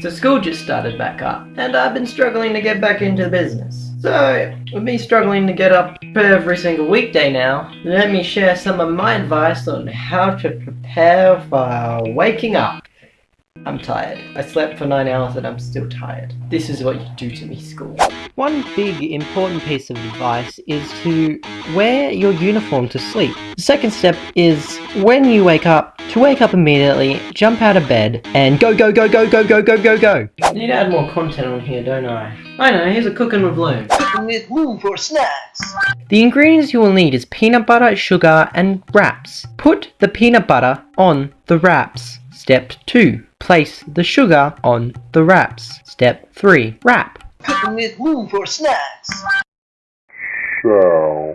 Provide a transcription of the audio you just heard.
So school just started back up, and I've been struggling to get back into the business. So, with me struggling to get up every single weekday now, let me share some of my advice on how to prepare for waking up. I'm tired. I slept for 9 hours and I'm still tired. This is what you do to me, school. One big important piece of advice is to wear your uniform to sleep. The second step is when you wake up, to wake up immediately, jump out of bed, and go go go go go go go go go. I need to add more content on here, don't I? I know, here's a cooking with Loom. Cooking with Loom for snacks. The ingredients you will need is peanut butter, sugar, and wraps. Put the peanut butter on the wraps. Step 2. Place the sugar on the wraps. Step 3. Wrap. Cooking with Loom for snacks. Shall